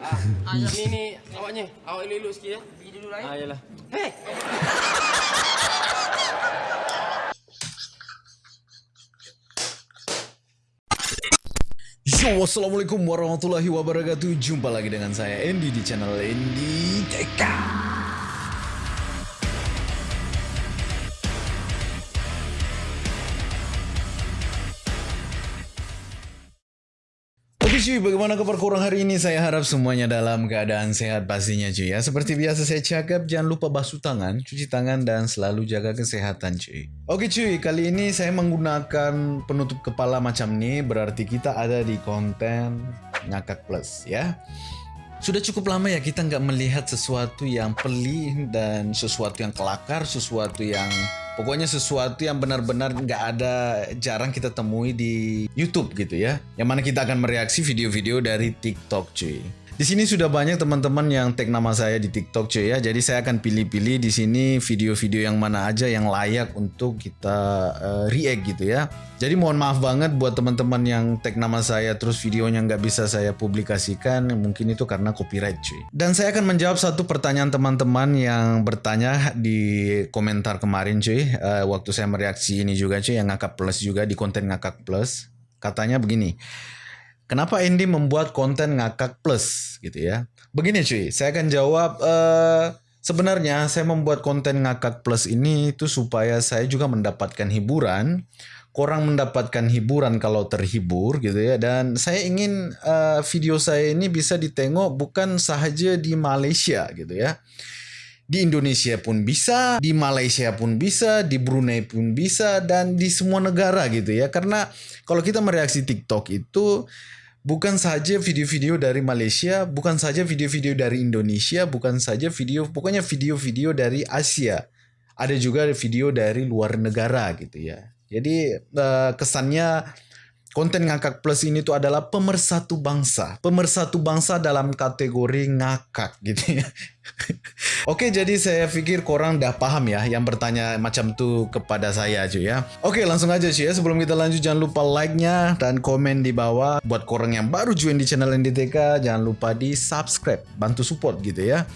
Ah, ni ni awaknya. Awak elok-elok sikit ya. Pergi dulu lah Ah, eh. yalah. Hei. Yo, Assalamualaikum warahmatullahi wabarakatuh Jumpa lagi dengan saya Andy di channel Andy TK cuy, bagaimana kabar korang hari ini? Saya harap semuanya dalam keadaan sehat pastinya cuy ya. Seperti biasa saya cakap, jangan lupa basuh tangan, cuci tangan, dan selalu jaga kesehatan cuy. Oke cuy, kali ini saya menggunakan penutup kepala macam ini, berarti kita ada di konten ngakak plus ya. Sudah cukup lama ya kita nggak melihat sesuatu yang pelih dan sesuatu yang kelakar, sesuatu yang pokoknya sesuatu yang benar-benar nggak ada jarang kita temui di YouTube gitu ya. Yang mana kita akan mereaksi video-video dari TikTok cuy. Di sini sudah banyak teman-teman yang tag nama saya di TikTok cuy ya. Jadi saya akan pilih-pilih di sini video-video yang mana aja yang layak untuk kita eh, react gitu ya. Jadi mohon maaf banget buat teman-teman yang tag nama saya terus videonya nggak bisa saya publikasikan. Mungkin itu karena copyright cuy. Dan saya akan menjawab satu pertanyaan teman-teman yang bertanya di komentar kemarin cuy. Eh, waktu saya mereaksi ini juga cuy yang ngakak plus juga di konten ngakak plus. Katanya begini. Kenapa Andy membuat konten ngakak plus gitu ya? Begini cuy, saya akan jawab eh sebenarnya saya membuat konten ngakak plus ini itu supaya saya juga mendapatkan hiburan, korang mendapatkan hiburan kalau terhibur gitu ya dan saya ingin eh, video saya ini bisa ditengok bukan sahaja di Malaysia gitu ya. Di Indonesia pun bisa, di Malaysia pun bisa, di Brunei pun bisa, dan di semua negara gitu ya. Karena kalau kita mereaksi TikTok itu bukan saja video-video dari Malaysia, bukan saja video-video dari Indonesia, bukan saja video, pokoknya video-video dari Asia. Ada juga video dari luar negara gitu ya. Jadi eh, kesannya konten ngakak plus ini tuh adalah pemersatu bangsa. Pemersatu bangsa dalam kategori ngakak gitu ya. Oke, jadi saya pikir korang udah paham ya yang bertanya macam tuh kepada saya cuy ya. Oke, langsung aja cuy ya. Sebelum kita lanjut jangan lupa like-nya dan komen di bawah. Buat korang yang baru join di channel NDTK, jangan lupa di subscribe, bantu support gitu ya.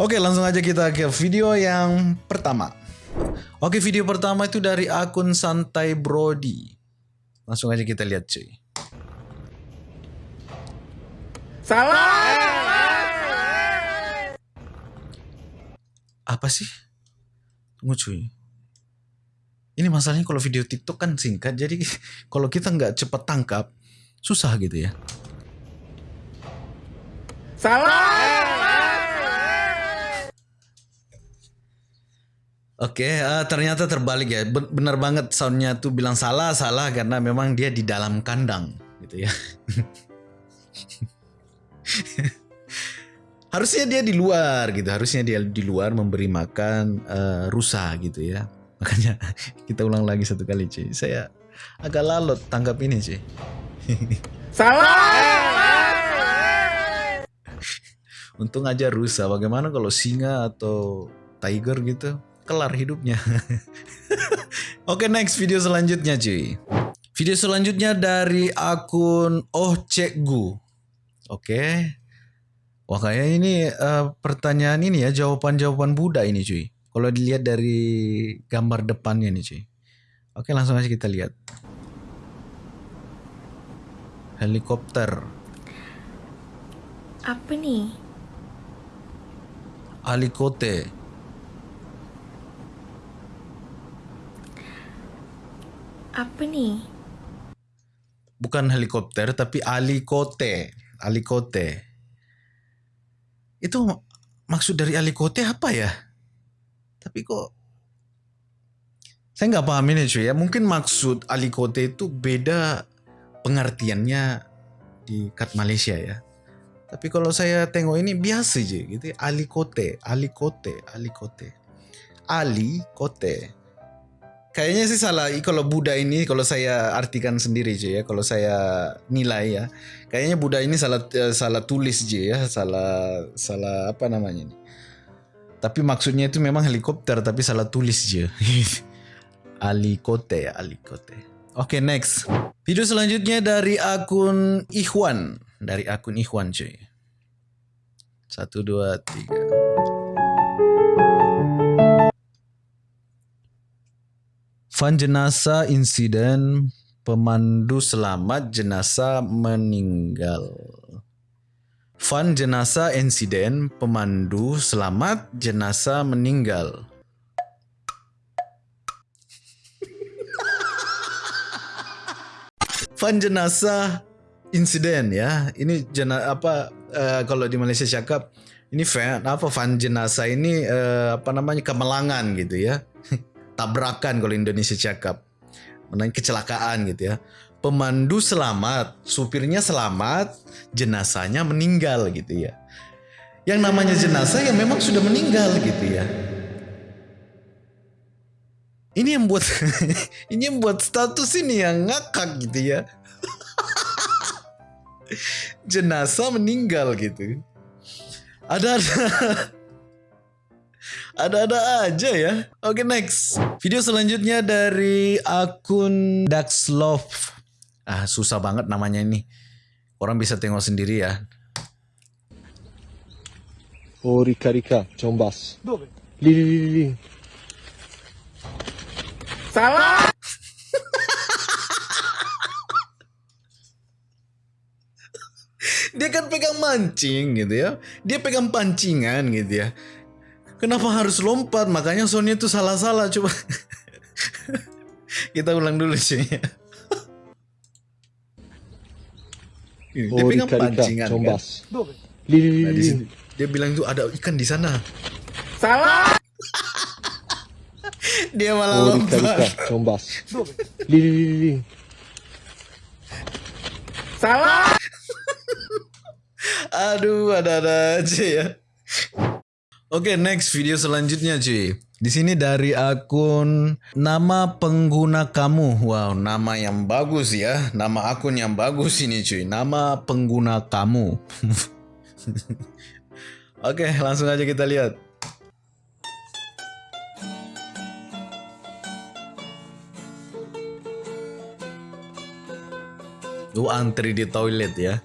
Oke, langsung aja kita ke video yang pertama. Oke, video pertama itu dari akun Santai Brody. Langsung aja kita lihat cuy. Apa sih? Tunggu cuy. Ini masalahnya kalau video TikTok kan singkat, jadi kalau kita nggak cepet tangkap, susah gitu ya. Oke, eh, ternyata terbalik ya. Ben- Benar banget soundnya tuh bilang salah, salah karena memang dia di dalam kandang gitu ya. harusnya dia di luar gitu, harusnya dia di luar memberi makan eh, rusa gitu ya. Makanya kita ulang lagi satu kali cuy. Saya agak lalot tanggap ini cuy. Untung aja rusa. Bagaimana kalau singa atau tiger gitu? Kelar hidupnya. Oke next video selanjutnya cuy. Video selanjutnya dari akun Oh Cekgu. Oke. Wah kayaknya ini eh, pertanyaan ini ya jawaban-jawaban Buddha ini cuy. Kalau dilihat dari gambar depannya nih cuy. Oke langsung aja kita lihat. Helikopter. Apa nih? Alikote. Apa nih? Bukan helikopter tapi alikote. Alikote. Itu mak- maksud dari alikote apa ya? Tapi kok saya nggak paham ini cuy ya. Mungkin maksud alikote itu beda pengertiannya di kat Malaysia ya. Tapi kalau saya tengok ini biasa aja gitu. ya. Alikote, alikote, alikote. Ali kote. Kayaknya sih salah kalau Buddha ini kalau saya artikan sendiri cuy ya. Kalau saya nilai ya. Kayaknya Buddha ini salah eh, salah tulis aja ya, salah salah apa namanya ini. Tapi maksudnya itu memang helikopter tapi salah tulis aja. Alikote ya, Alikote. Oke, next. Video selanjutnya dari akun Ikhwan, dari akun Ikhwan cuy. Satu, dua, tiga. Fun jenazah insiden pemandu selamat jenazah meninggal. Fun jenazah insiden pemandu selamat jenazah meninggal. Fun jenazah insiden ya. Ini jena apa uh, kalau di Malaysia cakap ini fan apa fun jenazah ini uh, apa namanya kemelangan gitu ya. Tabrakan kalau Indonesia cakap. Menang kecelakaan gitu ya. Pemandu selamat, supirnya selamat, jenazahnya meninggal gitu ya. Yang namanya jenazah ya memang sudah meninggal gitu ya. Ini yang buat ini yang buat status ini yang ngakak gitu ya. Jenazah meninggal gitu. Ada-ada ada-ada aja ya. Oke next. Video selanjutnya dari akun Daxlove. Ah susah banget namanya ini. Orang bisa tengok sendiri ya. Oh, Rika Rika, Combas. Lì, lì, lì. Salah. Dia kan pegang mancing gitu ya. Dia pegang pancingan gitu ya. Kenapa harus lompat? Makanya Sony itu salah-salah. Coba kita ulang dulu sih. Dia Oh, pegang Rika Rika, pancingan kan. Lì, Nah, di lì. sini dia bilang tuh ada ikan di sana. Salah. Dia malah Oh, Rika Rika, lompat. Combas. Lì, lì. Salah. Aduh, ada-ada aja ya. Oke, next video selanjutnya cuy. Di sini dari akun nama pengguna kamu. Wow, nama yang bagus ya. Nama akun yang bagus ini cuy. Nama pengguna kamu. Oke, langsung aja kita lihat. Lu antri di toilet ya.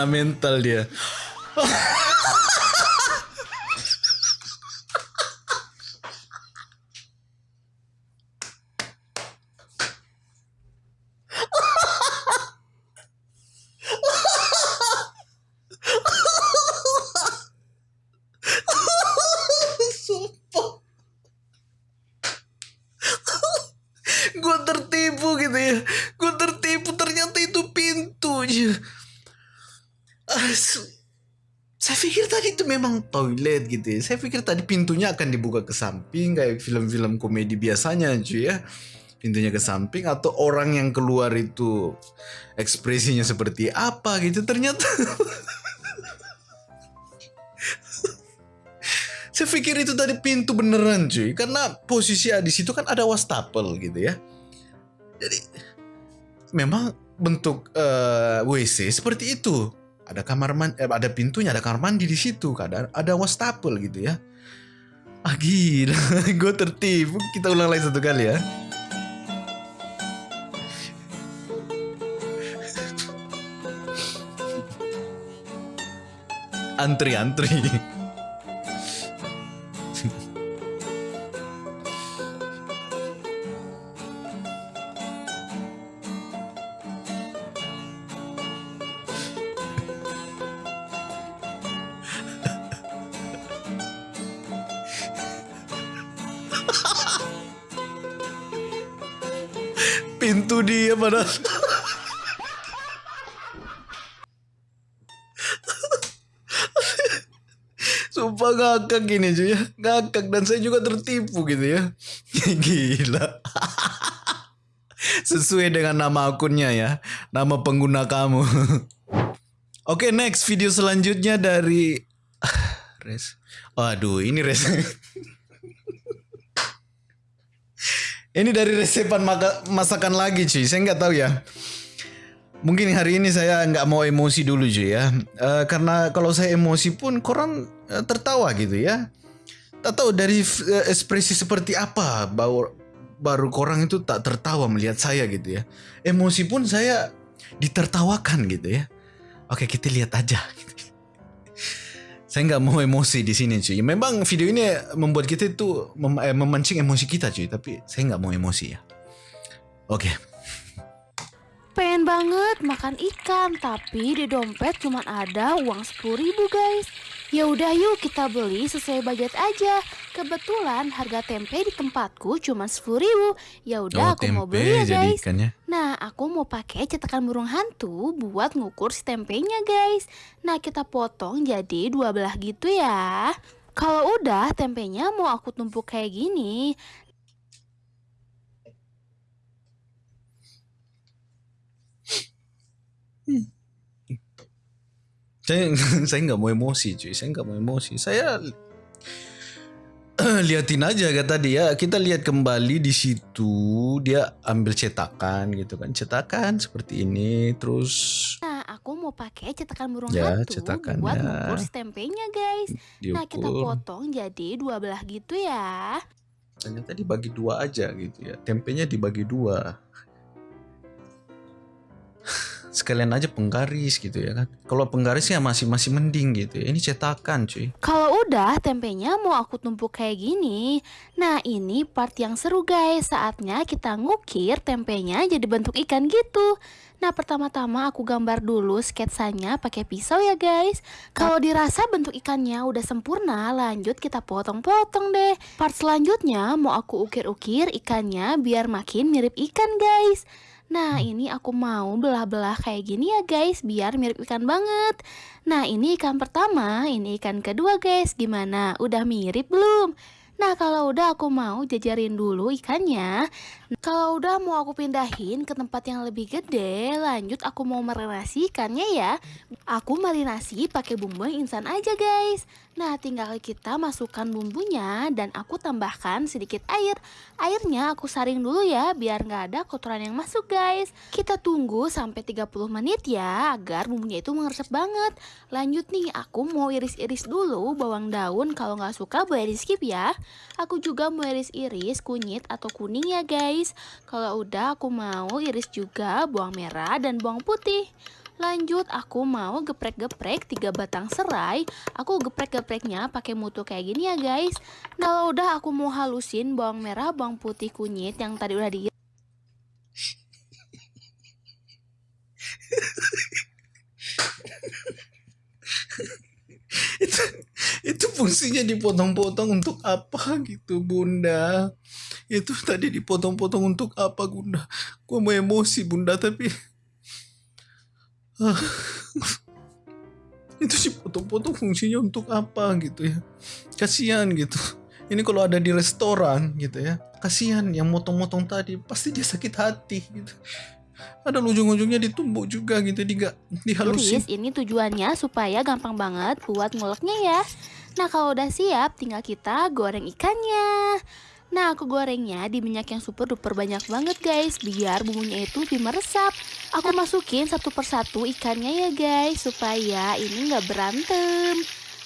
Kena mental dia. Sumpah. gue tertipu gitu ya gue tertipu ternyata itu pintu aja Asu. saya pikir tadi itu memang toilet gitu ya saya pikir tadi pintunya akan dibuka ke samping kayak film-film komedi biasanya cuy ya pintunya ke samping atau orang yang keluar itu ekspresinya seperti apa gitu ternyata Saya pikir itu tadi pintu beneran cuy, karena posisi di situ kan ada wastafel gitu ya. Jadi memang bentuk eh, WC seperti itu. Ada kamar mandi, ada pintunya, ada kamar mandi di situ, ada ada wastafel gitu ya. Ah gue tertipu. Kita ulang lagi satu kali ya. Antri antri. Padahal. Sumpah ngakak gini cuy ya. Ngakak dan saya juga tertipu gitu ya. Gila. Sesuai dengan nama akunnya ya. Nama pengguna kamu. Oke next video selanjutnya dari Res. Aduh ini Res. Ini dari resepan maka, masakan lagi cuy. Saya nggak tahu ya. Mungkin hari ini saya nggak mau emosi dulu cuy ya. Eh, karena kalau saya emosi pun korang eh, tertawa gitu ya. Tak tahu dari eh, ekspresi seperti apa baru baru korang itu tak tertawa melihat saya gitu ya. Emosi pun saya ditertawakan gitu ya. Oke kita lihat aja. saya nggak mau emosi di sini cuy. Memang video ini membuat kita itu mem eh, memancing emosi kita cuy. Tapi saya nggak mau emosi ya. Oke. Pengen banget makan ikan, tapi di dompet cuma ada uang 10 ribu guys. Ya udah yuk kita beli sesuai budget aja. Kebetulan harga tempe di tempatku cuma 10 ribu. Ya udah Oh, aku mau beli ya guys. ikannya. Nah, aku mau pakai cetakan burung hantu buat ngukur si tempenya, guys. Nah, kita potong jadi dua belah gitu ya. Kalau udah, tempenya mau aku tumpuk kayak gini. Saya saya nggak mau emosi cuy. Saya nggak mau emosi. Saya liatin aja kata dia. Kita lihat kembali di situ. Dia ambil cetakan gitu kan. Cetakan seperti ini. Terus Nah, aku mau pakai cetakan burung Ya, hantu cetakannya. buat ngukur si tempenya, guys. Nah, kita diukur. potong jadi dua belah gitu ya. Ternyata dibagi dua aja gitu ya. Tempenya dibagi dua. Sekalian aja penggaris gitu ya kan. Kalau penggarisnya masih masih mending gitu ya. Ini cetakan cuy. Kalau udah, tempenya mau aku tumpuk kayak gini. Nah, ini part yang seru guys. Saatnya kita ngukir tempenya jadi bentuk ikan gitu. Nah, pertama-tama aku gambar dulu sketsanya pakai pisau ya guys. Kalau dirasa bentuk ikannya udah sempurna, lanjut kita potong-potong deh. Part selanjutnya mau aku ukir-ukir ikannya biar makin mirip ikan guys. Nah, ini aku mau belah-belah kayak gini ya guys, biar mirip ikan banget. Nah, ini ikan pertama, ini ikan kedua guys. Gimana? Udah mirip belum? Nah, kalau udah aku mau jajarin dulu ikannya. Kalau udah mau aku pindahin ke tempat yang lebih gede, lanjut aku mau marinasi ikannya ya. Aku marinasi pakai bumbu yang instan aja guys. Nah, tinggal kita masukkan bumbunya dan aku tambahkan sedikit air. Airnya aku saring dulu ya, biar nggak ada kotoran yang masuk guys. Kita tunggu sampai 30 menit ya, agar bumbunya itu mengeresep banget. Lanjut nih, aku mau iris-iris dulu bawang daun. Kalau nggak suka boleh di skip ya. Aku juga mau iris-iris kunyit atau kuning ya guys. Kalau udah aku mau iris juga bawang merah dan bawang putih. Lanjut aku mau geprek-geprek tiga batang serai. Aku geprek-gepreknya pakai mutu kayak gini ya guys. Nah kalau udah aku mau halusin bawang merah, bawang putih, kunyit yang tadi udah di itu itu fungsinya dipotong-potong untuk apa gitu bunda itu tadi dipotong-potong untuk apa bunda gua mau emosi bunda tapi Ah. itu dipotong-potong fungsinya untuk apa gitu ya kasihan gitu ini kalau ada di restoran gitu ya kasihan yang motong-motong tadi pasti dia sakit hati gitu ada ujung-ujungnya ditumbuk juga gitu di dihalusin. Ini tujuannya supaya gampang banget buat nguleknya ya. Nah kalau udah siap, tinggal kita goreng ikannya. Nah aku gorengnya di minyak yang super duper banyak banget guys. Biar bumbunya itu lebih meresap. Aku masukin satu persatu ikannya ya guys Supaya ini nggak berantem.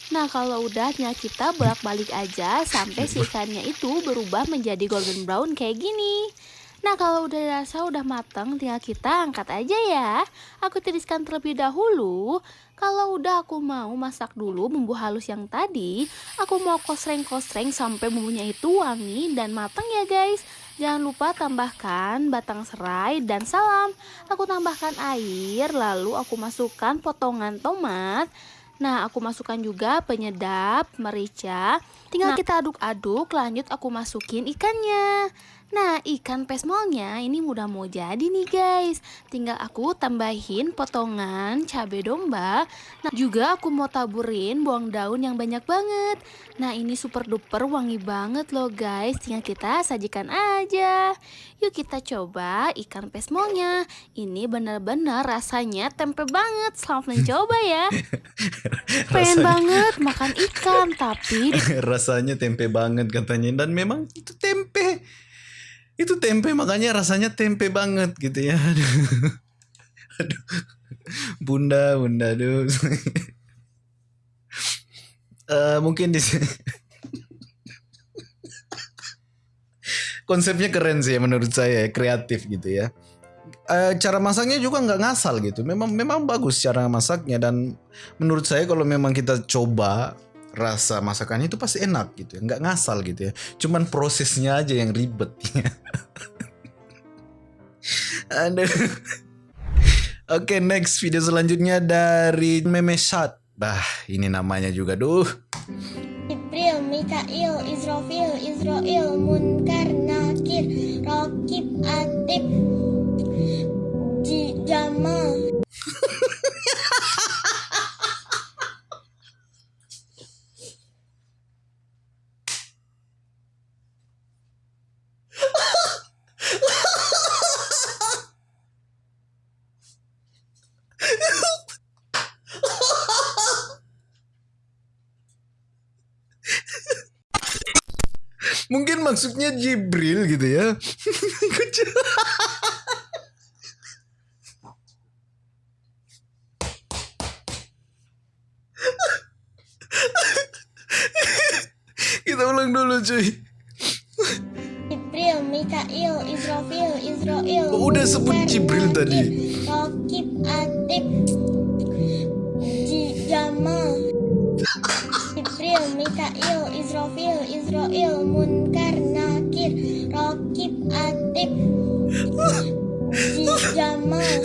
Nah kalau udah tinggal kita bolak-balik aja Sampai si ikannya itu berubah menjadi golden brown kayak gini Nah kalau udah dirasa udah mateng tinggal kita angkat aja ya. Aku tiriskan terlebih dahulu. Kalau udah aku mau masak dulu bumbu halus yang tadi Aku mau kosreng-kosreng sampai bumbunya itu wangi dan matang ya guys. Jangan lupa tambahkan batang serai dan salam. Aku tambahkan air lalu aku masukkan potongan tomat. Nah, aku masukkan juga penyedap, merica. Tinggal kita aduk-aduk, lanjut aku masukin ikannya. Nah, ikan pesmolnya ini udah mau jadi nih guys. Tinggal aku tambahin potongan cabai domba. Nah, juga aku mau taburin bawang daun yang banyak banget. Nah, ini super duper wangi banget loh guys. Tinggal kita sajikan aja. Yuk kita coba ikan pesmolnya. Ini benar-benar rasanya tempe banget. Selamat mencoba ya. Pengen banget makan ikan, tapi rasanya tempe banget katanya dan memang itu Itu tempe makanya rasanya tempe banget gitu ya. Aduh. Aduh. Bunda, bunda, aduh. Eh, mungkin di sini konsepnya keren sih menurut saya kreatif gitu ya Eh, cara masaknya juga nggak ngasal gitu memang memang bagus cara masaknya dan menurut saya kalau memang kita coba rasa masakannya itu pasti enak gitu ya nggak ngasal gitu ya. Cuman prosesnya aja yang ribet. Ya. Oke next video selanjutnya dari Meme Shot. Bah ini namanya juga duh. Jibril, Mikail, Israfil, Israel, Munkar, Nakir, Rokib, Atib, Ji- Jamal. Mungkin maksudnya Jibril gitu ya Kita ulang dulu cuy Jibril, Mikail, Israfil, Israel. Oh, udah sebut Jibril tadi. Rokib, Jibril, Mikail, Israfil, Israel, Munkar, Nakir, Rokib, Atib, Jamal.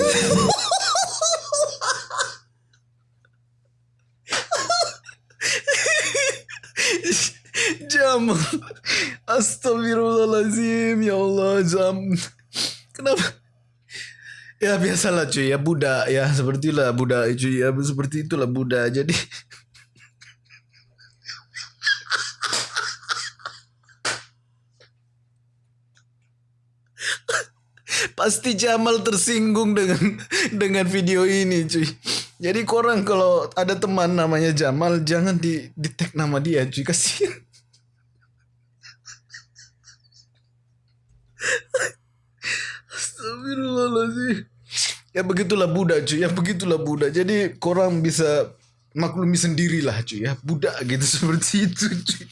Jam Astagfirullahaladzim Ya Allah jam Kenapa? Ya biasalah cuy ya Buddha ya Sepertilah Buddha cuy ya Seperti itulah Buddha. Jadi Pasti Jamal tersinggung dengan dengan video ini cuy. Jadi korang kalau ada teman namanya Jamal jangan di di tag nama dia cuy kasihan. Astagfirullahaladzim. Ya begitulah Buddha cuy, ya begitulah Buddha. Jadi korang bisa maklumi sendirilah cuy ya. Buddha gitu seperti itu cuy.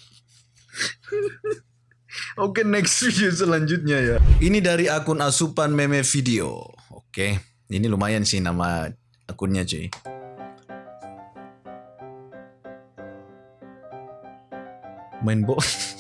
Oke next video selanjutnya ya. Ini dari akun asupan meme video. Oke, ini lumayan sih nama akunnya cuy. Main bo.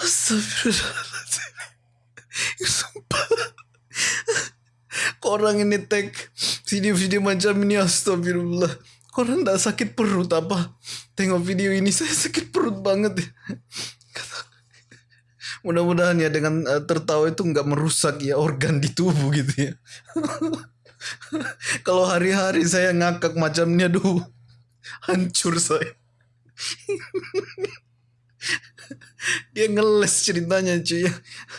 Astagfirullahaladzim. Sumpah. Orang ini tag video-video macam ini astagfirullah. Orang tak sakit perut apa? Tengok video ini saya sakit perut banget ya. Mudah-mudahan ya dengan eh, tertawa itu nggak merusak ya organ di tubuh gitu ya. Kalau hari-hari saya ngakak macamnya, duh, hancur saya. Dia ngeles ceritanya cuy.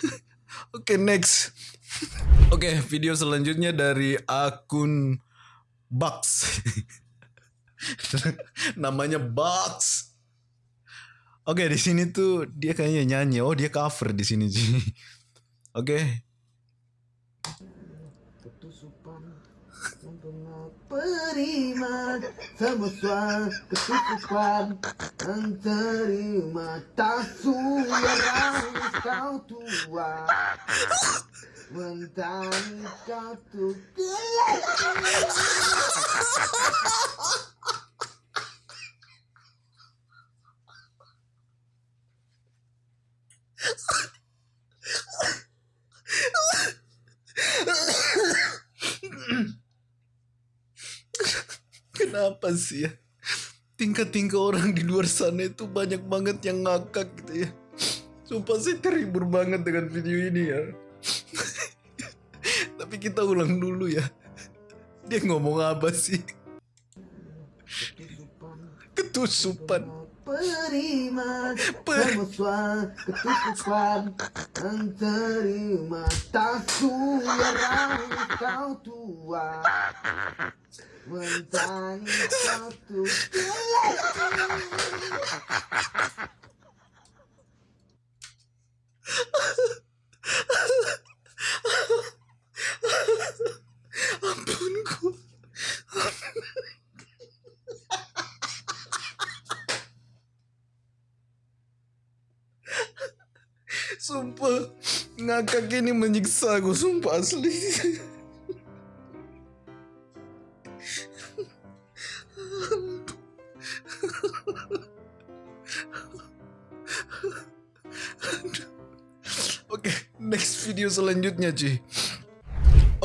Oke next. Oke video selanjutnya dari akun Bugs. Namanya Bugs. Oke di sini tuh dia kayaknya nyanyi. Oh dia cover di sini cuy. Oke. Terima semua kesukupan Terima tak yang kau tua Mentari kau tuh Kenapa sih ya? Tingkah-tingkah orang di luar sana itu banyak banget yang ngakak gitu ya. Sumpah saya terhibur banget dengan video ini ya. Tapi kita ulang dulu ya. Dia ngomong apa sih? Ketusupan. Parima, Tamaswa, tu Antarima, tá Tatuya, Tautua, tá Mantani, Tatu. Ampun ku. Ampun. Sumpah Ngakak ini menyiksa aku Sumpah asli. Oke next video selanjutnya cuy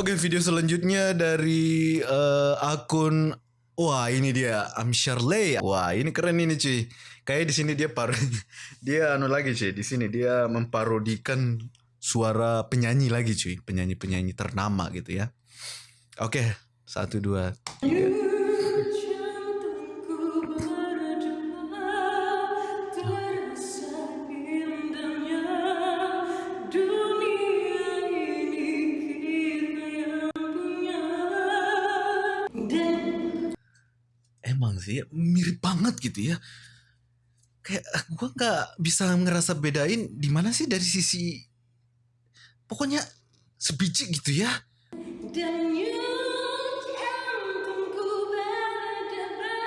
Oke video selanjutnya dari eh, akun Wah ini dia Amshar Lay. Wah ini keren ini cuy. Kayak di sini dia par dia anu lagi cuy. Di sini dia memparodikan suara penyanyi lagi cuy. Penyanyi-penyanyi ternama gitu ya. Oke satu dua. tiga. Banget gitu ya. Kayak gua nggak bisa ngerasa bedain di mana sih dari sisi pokoknya sebiji gitu ya. jantungku berdebar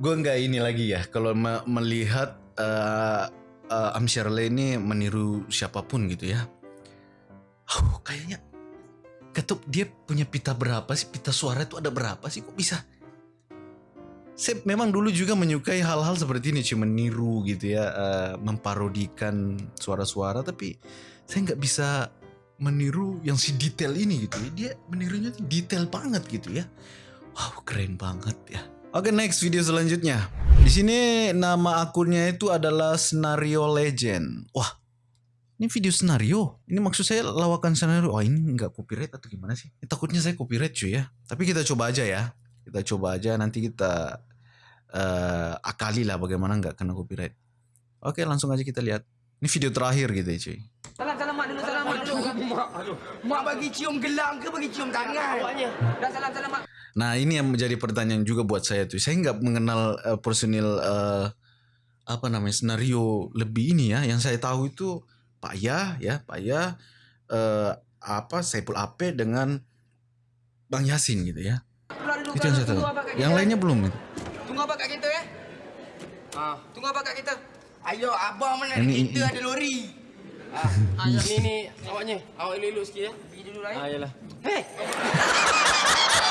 Gue nggak ini lagi ya kalau me- melihat uh, uh, Am Shirley ini meniru siapa pun gitu ya. Huh, kayaknya ketuk dia punya pita berapa sih? Pita suara itu ada berapa sih? Kok bisa? Saya memang dulu juga menyukai hal-hal seperti ini, cuma meniru gitu ya, uh, memparodikan suara-suara, tapi saya nggak bisa meniru yang si detail ini gitu ya. Dia menirunya detail banget gitu ya. Wow, keren banget ya. Oke, next video selanjutnya. Di sini nama akunnya itu adalah Scenario Legend. Wah, ini video senario. Ini maksud saya lawakan senario. Wah, ini nggak copyright atau gimana sih? Ini takutnya saya copyright cuy ya. Tapi kita coba aja ya. Kita coba aja nanti kita eh, akali lah bagaimana nggak kena copyright. Oke, langsung aja kita lihat. Ini video terakhir gitu ya cuy. Salam salam mak dulu salam mak dulu. Mak, aduh. Mak bagi cium gelang ke bagi cium tangan? Awaknya. Dah salam salam mak. Nah ini yang menjadi pertanyaan juga buat saya tuh. Saya nggak mengenal eh, personil eh, apa namanya senario lebih ini ya. Yang saya tahu itu Pak Ya ya Pak Ya eh, apa Saipul Ape dengan Bang Yasin gitu ya. Dulu. Itu yang saya tahu. Yang lainnya belum. Tunggu apa kat kita? Ah, tunggu apa kat kita? Ayo abang mana Ini- kita ini- ada lori. Ah, yang ni ni awaknya. Awak elok-elok sikit ya. Pergi dulu lah. Ah, eh. yalah. Hei.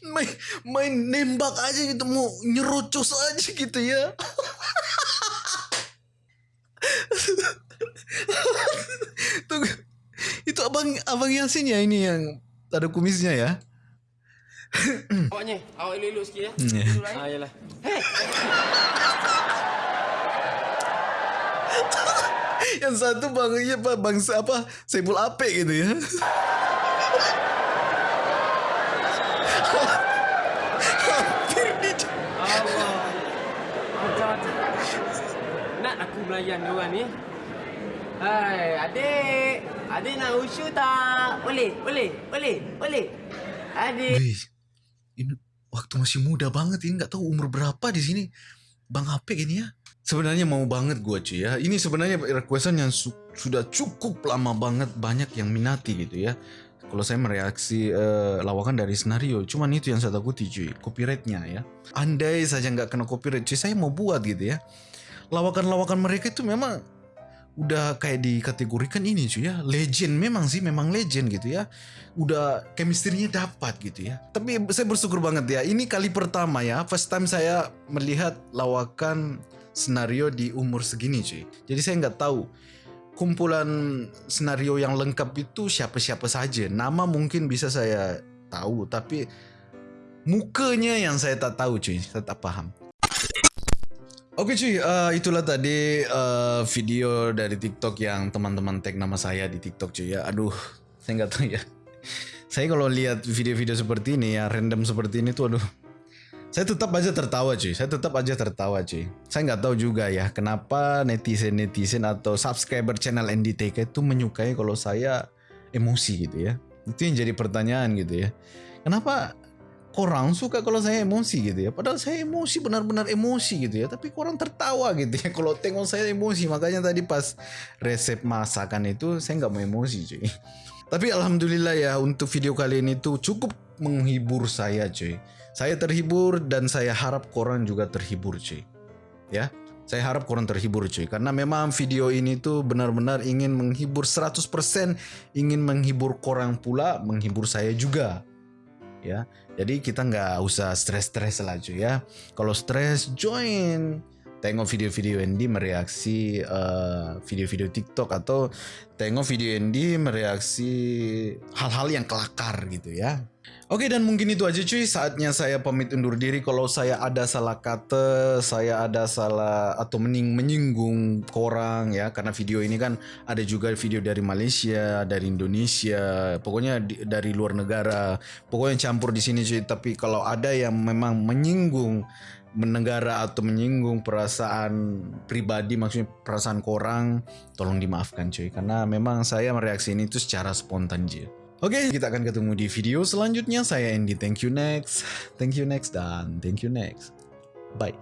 main main nembak aja gitu mau nyerocos aja gitu ya. Tunggu. Itu abang abang Yasin ya ini yang ada kumisnya ya. Awaknya, awak elok-elok sikit ya. Hmm. Lah. eh. Ah, yalah. yang satu bang ya bang, bangsa apa? Sepul apek gitu ya. Hampir di oh, nak aku melayan dia ni? Hai adik. Adik nak usyu tak? Boleh boleh boleh boleh. Adik. Wey, ini waktu masih muda banget ini enggak tahu umur berapa di sini. Bang apek ini ya. Sebenarnya mau banget gua cuy ya. Ini sebenarnya requestan yang su- sudah cukup lama banget banyak yang minati gitu ya. Kalau saya mereaksi eh, lawakan dari senario, cuman itu yang saya takuti cuy, copyrightnya ya. Andai saja nggak kena copyright cuy, saya mau buat gitu ya. Lawakan-lawakan mereka itu memang udah kayak dikategorikan ini cuy ya legend memang sih memang legend gitu ya udah chemistry-nya dapat gitu ya tapi saya bersyukur banget ya ini kali pertama ya first time saya melihat lawakan senario di umur segini cuy jadi saya nggak tahu kumpulan senario yang lengkap itu siapa-siapa saja nama mungkin bisa saya tahu tapi mukanya yang saya tak tahu cuy saya tak paham Oke cuy, eh, itulah tadi eh, video dari TikTok yang teman-teman tag nama saya di TikTok cuy ya. Aduh, saya nggak tahu ya. Saya kalau lihat video-video seperti ini ya, random seperti ini tuh aduh. Saya tetap aja tertawa cuy, saya tetap aja tertawa cuy. Saya nggak tahu juga ya, kenapa netizen-netizen atau subscriber channel NDTK itu menyukai kalau saya emosi gitu ya. Itu yang jadi pertanyaan gitu ya. Kenapa korang suka kalau saya emosi gitu ya. Padahal saya emosi benar-benar emosi gitu ya. Tapi korang tertawa gitu ya kalau tengok saya emosi. Makanya tadi pas resep masakan itu saya nggak mau emosi cuy. Tapi alhamdulillah ya untuk video kali ini tuh cukup menghibur saya cuy. Saya terhibur dan saya harap korang juga terhibur cuy. Ya. Saya harap korang terhibur cuy karena memang video ini tuh benar-benar ingin menghibur 100% ingin menghibur korang pula, menghibur saya juga ya. Jadi kita nggak usah stres-stres lah cuy ya. Kalau stres join tengok video-video Andy mereaksi eh, video-video TikTok atau tengok video Andy mereaksi hal-hal yang kelakar gitu ya. Oke dan mungkin itu aja cuy saatnya saya pamit undur diri kalau saya ada salah kata, saya ada salah atau mening menyinggung korang ya karena video ini kan ada juga video dari Malaysia, dari Indonesia, pokoknya di- dari luar negara, pokoknya campur di sini cuy. Tapi kalau ada yang memang menyinggung menegara atau menyinggung perasaan pribadi maksudnya perasaan korang tolong dimaafkan cuy karena memang saya mereaksi ini itu secara spontan aja. Oke, kita akan ketemu di video selanjutnya. Saya Andy, thank you next, thank you next, dan thank you next. Bye.